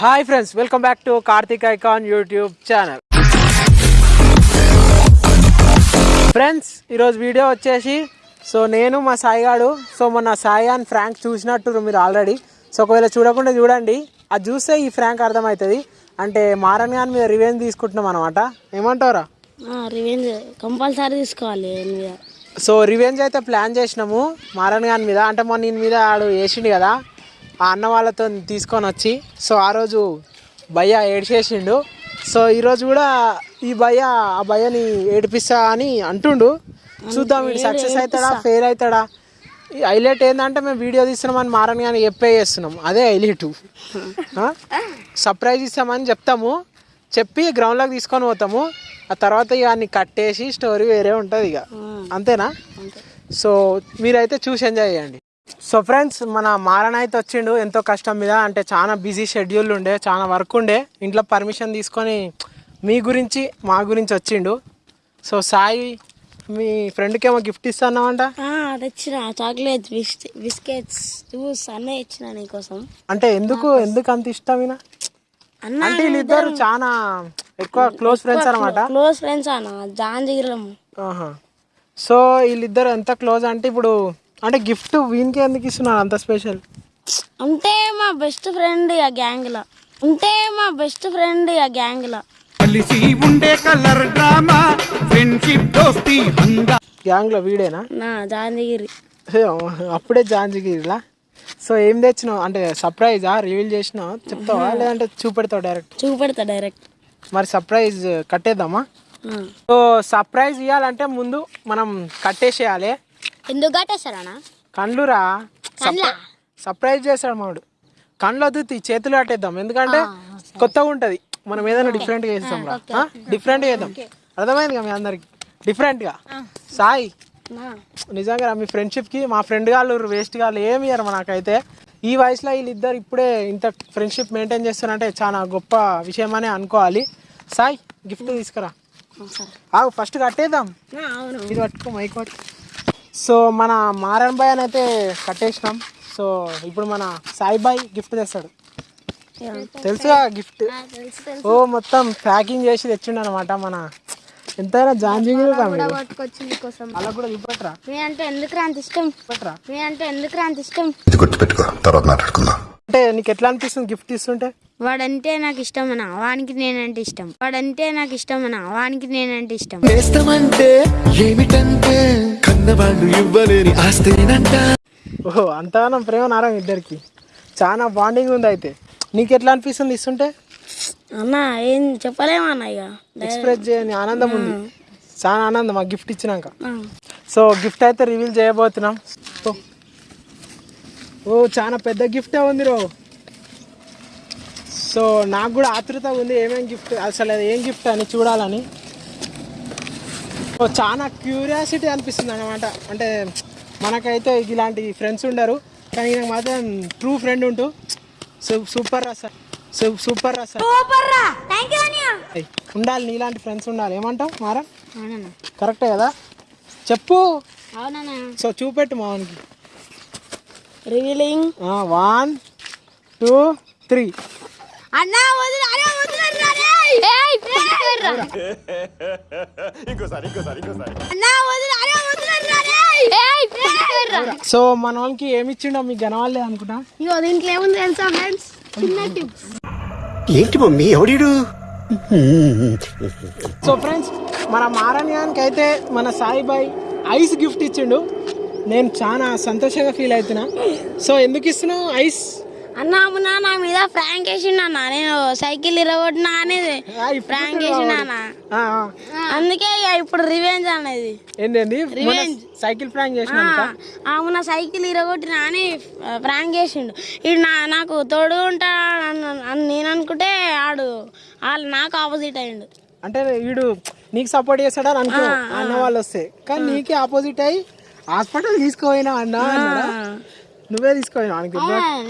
Hi friends welcome back to Karthik icon YouTube channel friends ఈరోజు video వచ్చేసి so నేను మా సాయిగాడు సో మొన్న సాయి అండ్ ఫ్రాంక్ చూసినట్టు మీరు ఆల్రెడీ సో ఒకవేళ చూడకుండా చూడండి అది చూస్తే ఈ ఫ్రాంక్ అర్థమవుతుంది. అంటే మారన్ గాని మీద రివెంజ్ తీసుకుంటున్నాం అనమాట ఏమంటావురా? రివెంజ్ కంపల్సరీ తీసుకోవాలి సో రివెంజ్ అయితే ప్లాన్ చేసినాము మారన్ గాని మీద. అంటే మొన్న నేను మీద ఆడు వేసిండు కదా. ఆ అన్న వాళ్ళతో తీసుకొని వచ్చి సో ఆ రోజు భయ్య ఏడ్చేసిండు. సో ఈరోజు కూడా ఈ భయ్య ఆ భయ్యని ఏడిపిస్తా అని అంటుండు. చూద్దాం వీడు సక్సెస్ అవుతాడా ఫెయిల్ అవుతాడా? హైలైట్ ఏంటంటే మేము వీడియో తీస్తున్నామని మారన్ కానీ చెప్పే చేస్తున్నాం. అదే హైలైట్. సర్ప్రైజ్ ఇస్తామని చెప్తాము. చెప్పి గ్రౌండ్లోకి తీసుకొని పోతాము. ఆ తర్వాత ఇక అన్ని కట్టేసి స్టోరీ వేరే ఉంటుంది ఇక. అంతేనా? సో మీరైతే చూసి ఎంజాయ్ చేయండి. సో ఫ్రెండ్స్ మన మారణ అయితే వచ్చిండు ఎంతో కష్టం మీద అంటే చాలా బిజీ షెడ్యూల్ ఉండే చాలా వర్క్ ఉండే ఇంట్లో పర్మిషన్ తీసుకొని మీ గురించి మా గురించి వచ్చిండు. సో సాయి మీ ఫ్రెండ్కి ఏమో గిఫ్ట్ ఇస్తాన్నామంట తెచ్చిన చాక్లెట్స్ బిస్కెట్ బిస్కెట్స్ జ్యూస్ అన్నీ ఇచ్చిన నీకోసం. అంటే ఎందుకు ఎందుకు అంత ఇష్టం అంటే వీళ్ళిద్దరు చాలా ఎక్కువ క్లోజ్ ఫ్రెండ్స్ అనమాట క్లోజ్ ఫ్రెండ్స్ అన్న జాన్ ఆహా. సో వీళ్ళిద్దరు ఎంత క్లోజ్ అంటే ఇప్పుడు అంటే గిఫ్ట్ వీనికి ఎందుకు ఇస్తున్నారు అంత స్పెషల్? అంటే మా బెస్ట్ ఫ్రెండ్ ఆ గ్యాంగ్ లా. అంటే మా బెస్ట్ ఫ్రెండ్ ఆ గ్యాంగ్ లా. కలిసి ఉండే కలర్ డ్రామా ఫ్రెండ్షిప్ దోస్తి హంగా. గ్యాంగ్లో వీడేనా? నా జాన్ జిగిరి హే, అప్పుడే జాంజిగిరిలా? సో ఏం తెచ్చినావు? అంటే సర్ప్రైజా రివీల్ చేసినావు? చెప్తావా? లేదంటే చూపెడతావు డైరెక్ట్ చూపెడతా డైరెక్ట్ మరి సర్ప్రైజ్ కట్టేద్దామా? సో సర్ప్రైజ్ ఇవ్వాలంటే ముందు మనం కట్టేసేయాలి. ఎందుకు కట్టేస్తారా కండ్లురా సర్ప్రైజ్ చేస్తాడు మాడు కండ్లు వద్దు చేతులు కట్టేద్దాం ఎందుకంటే కొత్తగా ఉంటుంది. మనం ఏదైనా డిఫరెంట్గా చేస్తాం రా. డిఫరెంట్గా చేద్దాం. అర్థమైంది కదా మీ అందరికి? డిఫరెంట్గా సాయి. నిజంగా మీ ఫ్రెండ్షిప్కి మా ఫ్రెండ్ వాళ్ళు వేస్ట్ వాళ్ళు ఏమి ఇయ్యరు నాకైతే. ఈ వయసులో వీళ్ళిద్దరు ఇప్పుడే ఇంత ఫ్రెండ్షిప్ మెయింటైన్ చేస్తున్నారంటే చాలా గొప్ప విషయం అనే అనుకోవాలి. సాయి గిఫ్ట్ తీసుకురా. ఆగు ఫస్ట్ కట్టేద్దాం. అవును. ఇది పట్టుకో మైక్ పట్టు సో మన మారన్ బాయ్ అని అయితే కట్టేసినాం. సో ఇప్పుడు మన సాయి బాయ్ గిఫ్ట్ తెస్తాడు. తెలుసుగా గిఫ్ట్ తెలుసు తెలుసు. ఓ మొత్తం ప్యాకింగ్ చేసి తెచ్చిండు అనమాట మన. ఎంతైనా నీకోసం అలా కూడా చూపెట్టరా? మీ అంటే ఎందుకు అంత ఇష్టం? మీ అంటే ఎందుకు అంత ఇష్టం? ఇది గుర్తుపెట్టుకో తర్వాత మాట్లాడుకుందాం. అంటే నీకు ఎట్లా అనిపిస్తుంది గిఫ్ట్ ఇస్తుంటే? వాడంటే నాకు ఇష్టం అన్న వానికి నేనంటే ఇష్టం. వాడంటే నాకు ఇష్టం అన్న వానికి నేనంటే ఇష్టం. నేస్తమంటే ఏమిటంటే కన్నవాళ్ళు ఇవ్వలేని ఆస్తేనంట. ఓహో అంతగానం ప్రేమ నారా ఇద్దరికి. చాలా బాండింగ్ ఉంది అయితే. నీకు ఎట్లా అనిపిస్తుంది ఇస్తుంటే? అన్న ఏం చెప్పలేమన్న ఇక. ఎక్స్ప్రెస్ చేయని ఆనందం ఉంది. చాలా ఆనందం ఆ గిఫ్ట్ ఇచ్చినాక. సో గిఫ్ట్ అయితే రివీల్ చేయబోతున్నాం. ఓ చాలా పెద్ద గిఫ్టే ఉంది రో సో నాకు కూడా ఆతృత ఉంది ఏమేమి గిఫ్ట్ అసలు ఏం గిఫ్ట్ అని చూడాలని. చాలా క్యూరియాసిటీ అనిపిస్తుంది అనమాట అంటే మనకైతే ఇలాంటి ఫ్రెండ్స్ ఉండరు కానీ నాకు మాత్రం ట్రూ ఫ్రెండ్ ఉంటూ సూ- సూపర్ రా సార్. సూ- సూపర్ రా సార్. ఉండాలి నీలాంటి ఫ్రెండ్స్ ఉండాలి. ఏమంటావు మారా? కరెక్టే కదా? చెప్పు. సో చూపెట్టు మావనికి రివీలింగ్ వన్ టూ త్రీ అన్నా సో మన వాళ్ళకి ఏమి ఇచ్చిండో మీకు గనవాలే అనుకుంటా? ఇగో దీంట్లో ఏముంది తెలుసా ఫ్రెండ్స్ చిన్న టిప్స్ ఏంటి మమ్మీ ఎవడీడు? సో ఫ్రెండ్స్ మన మారణ్యానికి అయితే మన సాయిబాయ్ ఐస్ గిఫ్ట్ ఇచ్చిండు. నేను చాలా సంతోషంగా ఫీల్ అవుతున్నా. సో ఎందుకు ఇస్తున్నావు ఐస్? అన్న అమ్మునా నా మీద ఫ్రాంక్ వేసిండు అన్న. నేను సైకిల్ ఇరగొట్టినా అనేది ఫ్రాంక్ వేసిండు అన్న. ఆ, ఆ. అందుకే ఇక ఇప్పుడు రివెంజ్ అనేది. ఏంటండి? మొన్న సైకిల్ ప్రాంక్ చేసిన అవున సైకిల్ ఇరగొట్టినా అని ఫ్రాంక్ చేసిండు. ఇడు నా నాకు తోడు అని నేను అనుకుంటే ఆడు వాళ్ళు నాకు ఆపోజిట్ అయ్యిండు అంటే వీడు నీకు సపోర్ట్ చేస్తాడని అనుకో అన్న వాళ్ళు వస్తే. కానీ నీకే ఆపోజిట్ అయ్యి హాస్పిటల్ తీసుకుపోయినా అన్న నువ్వే తీసుకుపోయినా ఆయనకి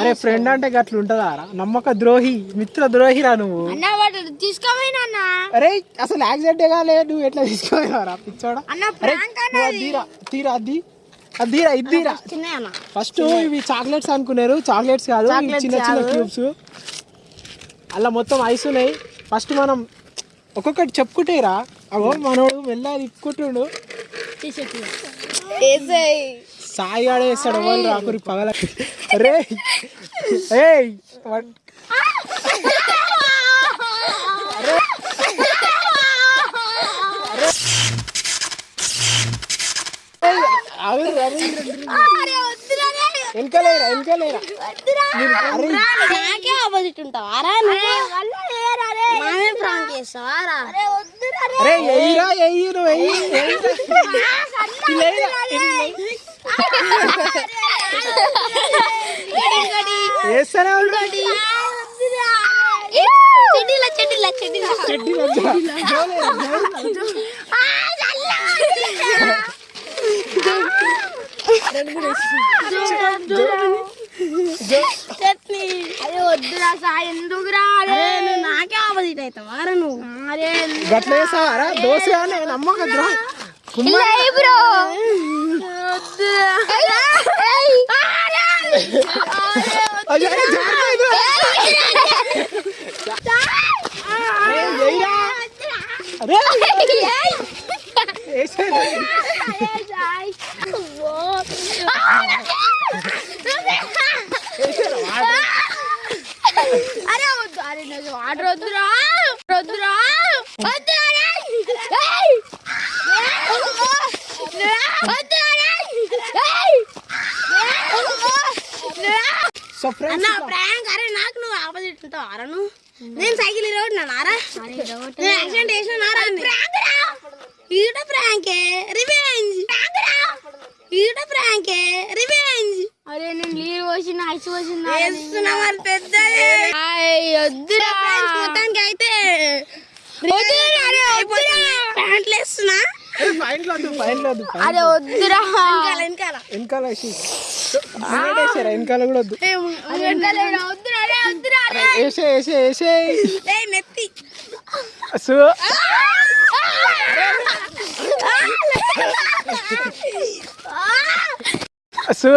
అరే ఫ్రెండ్ అంటే గట్ల ఉంటుందా రా? నమ్మక ద్రోహి మిత్ర ద్రోహిరా నువ్వు. అరే అసలు యాక్సిడెంట్ కాలే నువ్వు ఎట్లా తీసుకుపోయినారా పిచ్చోడా? తీరా తీరా అది? అది తీరా ఇది తీరా? చిన్న అన్న. ఫస్ట్ ఇవి చాక్లెట్స్ అనుకున్నారు. చాక్లెట్స్ కాదు చిన్న చిన్న క్యూబ్స్. అలా మొత్తం ఐస్ ఉన్నాయి. ఫస్ట్ మనం ఒక్కొక్కటి చెప్పుకుంటేరా అవో మనోడు మెల్ల తిప్పుకుంటుండు. సాయి ఆడ వేస్తాడు ఎవరు రాకురి పగల. రే వెనకాలేరా వెనకాలేరా ఆపోజిట్ ప్రాంక్ అరే ఎయ్యిరా నువ్వు ఎయ్యి. నాకే ఆపోజిట్ అవుతావా నువ్వు దోశ నేను నమ్మకద్రా. బ్రో అయ్యో, అరే, జారిపోయింది. అరే, ఎయ్యిరా. అరే వేసేది. అరే అరే నాకు వద్దురా వద్దురా అన్న ప్రాంక్ అరే నువ్వు ఆపోజిట్ ఉంటావు అరా నువ్వు? నేను సైకిల్ ఆరా? నేను యాక్సిడెంట్ చేసిన నారా ఈట ప్రాంకే రివెంజ్. ఈట ప్రాంకే రివెంజ్. అరే నేను నీళ్ళు పోసిన ఐస్ పోసిన వేస్తున్నా మరి పెద్దది వద్దురా. మొత్తానికి అయితే ప్యాంట్లు వేస్తున్నా. అరే వద్దురా. వెనకాల వెనకాల. కూడా వద్దు. వేసే వేసే వేసే. నెత్తి. సో సో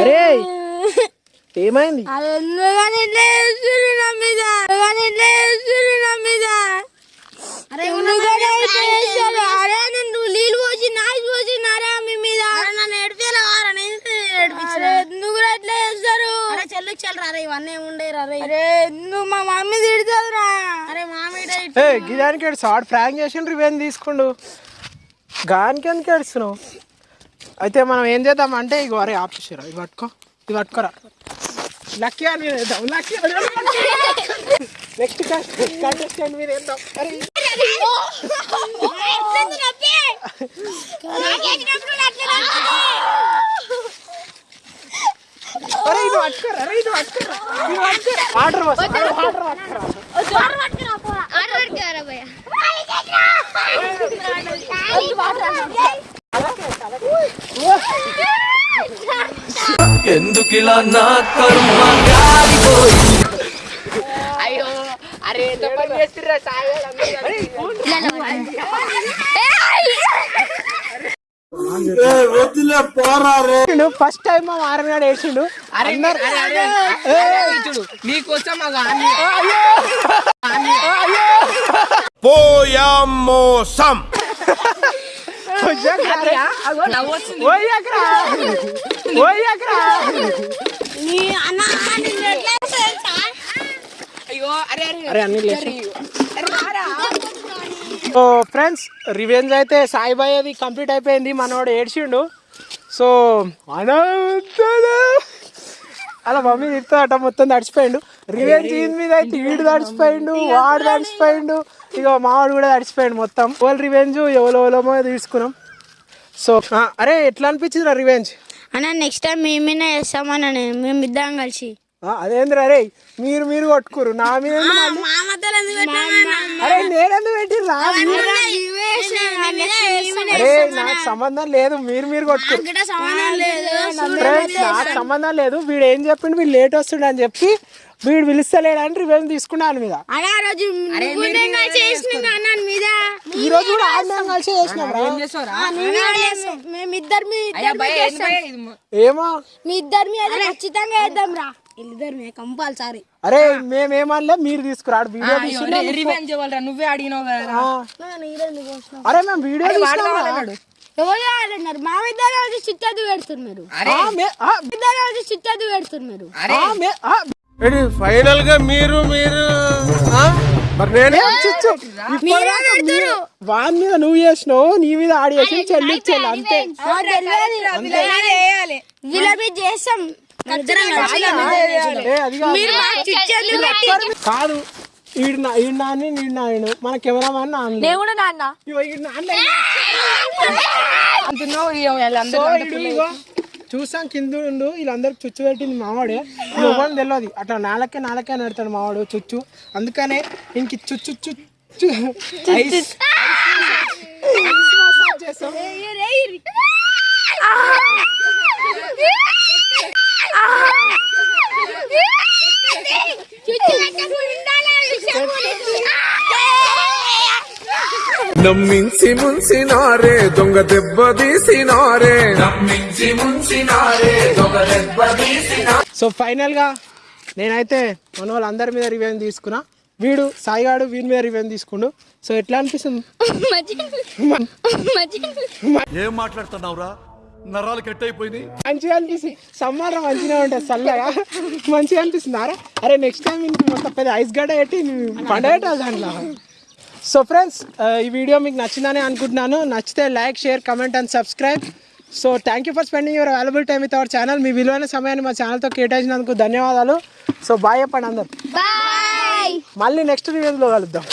అరే ఏమైంది అరే ఎందుకని ఇట్లా చేస్తుర్రు నా మీద ఎందుకని ఇట్లా చేస్తుర్రు నా మీద ఎందుకని ఇట్లా చేస్తారు? అరే నేను నీళ్ళు పోసి నాయిస్ పోసి నారా మీ మీద నన్ను ఏడిపియాలి వారా నేను ఏడిపించిన అరే ఎందుకు ఇట్లా చేస్తారు అరే చెల్లు చెల్లు రా ఇవన్నీ ఉండే రా రే అరే ఎందుకు మా మమ్మీ తిడుతుందిరా అరే మామిడ ఏ గిదానికి ఏడు సాడ్ ఫ్రాంక్ చేసిండ్రు ఇవేం తీసుకుండు గానికి ఎందుకు ఏడుస్తున్నావు అయితే మనం ఏం చేద్దాం అంటే ఇగో అరే ఆపేసారా ఇది పట్టుకో ఇది పట్టుకోరా లక్కీ అని వేద్దాం లక్కీ నెక్స్ట్ కంటెస్టెంట్ మీద వేద్దాం అరే ఇది పట్టుకోరా. అరే ఇది పట్టుకోరా. ఇది పట్టుకోరా వాటర్ వాటర్ పట్టుకోరా ఎందుకిలా నా కర్మ గాలిపోయి ఫస్ట్ టైం మా మారనాడు వేసిండు నీకోసం మాకు పోయామోసం ఓయ్యకరా ఓయ్యకరా నీ అన్న నిన్ను ఎట్లా వేస్తా తెలుసా? అయ్యో అరే అరే అరే అన్ని లేచి సో ఫ్రెండ్స్ రివెంజ్ అయితే సాయిబాయి అది కంప్లీట్ అయిపోయింది. మనోడు ఏడ్చిండు. సో. అలా మమ్మీ తిడుతుందట మొత్తం తడిచిపోయిండు. రివెంజ్ ఈయన మీద అయితే వీడు తడిచిపోయిండు వాడు తడిచిపోయిండు. ఇక మావాడు కూడా తడిచిపోయిండు మొత్తం. ఎవరు రివెంజ్ ఎవరో ఎవరమో తీసుకున్నాం. సో అరే ఎట్లా అనిపించింది రివెంజ్ అన్న నెక్స్ట్ టైం మేమేనా చేస్తామన్న మేము ఇద్దరం కలిసి. అదేంద్ర అరే మీరు మీరు కొట్టుకురు నా మీద ఎందుకు మళ్ళీ? మా మధ్యలో ఎందుకు పెట్టామన్నా? అరే నాకు సంబంధం లేదు మీరు మీరు కొట్టుకు ఇక్కడ సమానం లేదు. ఫ్రెండ్స్ నాకు సంబంధం లేదు. వీడు ఏం చెప్పిండు? వీడు లేట్ వస్తుండు అని చెప్పి వీడు పిలుస్తలేడని రివెంజ్ తీసుకున్నాను మీద. ఈ రోజు కూడా ఆడినాం కలిసి చేసినాం ఏమో. మీ ఇద్దరు మీద ఖచ్చితంగా వేద్దాం రా. ఇద్దరు కంపల్సరీ. అరే మేమేమనలే మీరు తీసుకురాడు వీడియో రివెంజ్ ఇవ్వాలిరా? నువ్వే అడిగినావు కదా. అరే మేము వీడియో తీసుకున్నాం ఎవరు ఆడున్నారు మా ఇద్దరు కలిసి చిత్తదు పెడుతున్నారు అరే. ఇద్దరు కలిసి పెడుతున్నారు ఫైనల్గా మీరు మీరు ఆ? మరి నేనే వాని మీద నువ్వు చేసినావు నీ మీద ఆడి చేసి చెల్లించాలి అంతే. అది కాదు. ఈడు నా ఈడు నీడు నాయను. మన కెమెరామాన్ నాన్న నేను కూడా నాన్న. ఇగో ఈడు నాన్న అంటున్నావు ఇగో వీళ్ళందరూ సో ఈడు ఇగో చూసాం కింద ఉండు వీళ్ళందరికి చుచ్చు పెట్టింది మావాడే. ఇవ్వని తెలియదు అట్లా నాలకే నాలకే నడతాడు మావాడు చుచ్చు. అందుకనే ఇంక చుచ్చు చుచ్చు ఐస్ ఐస్ మసాజ్ చేస్తాం. నమ్మించి ముంచినారే దొంగ దెబ్బ తీసినారే. నమ్మించి ముంచినారే దొంగ దెబ్బ తీసినా సో ఫైనల్గా నేనైతే మన వాళ్ళందరి మీద రివెంజ్ తీసుకున్నా. వీడు సాయిగాడు వీడి మీద రివెంజ్ తీసుకుండు. సో ఎట్లా అనిపిస్తుంది? ఏం మాట్లాడుతున్నావురా? నరాలు కట్ అయిపోయింది మంచిగా అనిపిస్తుంది. సమ్మర్ మంచిగా ఉంటుంది చల్లగా. మంచిగా అనిపిస్తుంది. అరే అరే నెక్స్ట్ టైం ఇంక మొత్తం పెద్ద ఐస్ గడ్డ పెట్టి పండగ దాంట్లో. సో ఫ్రెండ్స్ ఈ వీడియో మీకు నచ్చిందని అనుకుంటున్నాను. నచ్చితే like share comment and subscribe so thank you for spending your available time with our channel మీ విలువైన సమయాన్ని మా ఛానల్తో కేటాయించినందుకు ధన్యవాదాలు. సో బాయ్ చెప్పండి అందరు. బాయ్ మళ్ళీ నెక్స్ట్ రివ్యూలో కలుద్దాం.